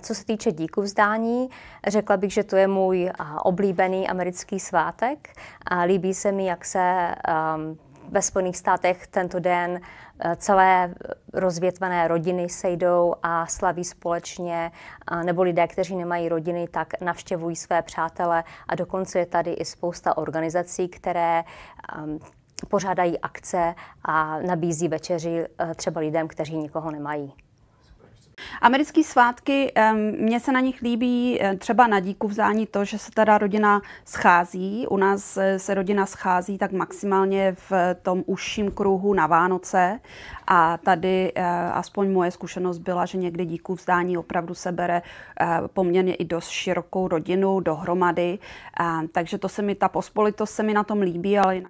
Co se týče díku vzdání, řekla bych, že to je můj oblíbený americký svátek. Líbí se mi, jak se um, ve Spojených státech tento den eh, celé rozvětvené rodiny sejdou a slaví společně, nebo lidé, kteří nemají rodiny, tak navštěvují své přátele a dokonce je tady i spousta organizací, které ehm, pořádají akce a nabízí večeři eh, třeba lidem, kteří nikoho nemají. Americké svátky, mně se na nich líbí eh, třeba na díku vzdání to, že se teda rodina schází. U nás eh, se rodina schází tak maximálně v tom užším kruhu na Vánoce a tady eh, aspoň moje zkušenost byla, že někdy díku vzdání opravdu se bere poměrně i dost širokou rodinu dohromady. Takže to se mi, ta pospolitost se mi na tom líbí, ale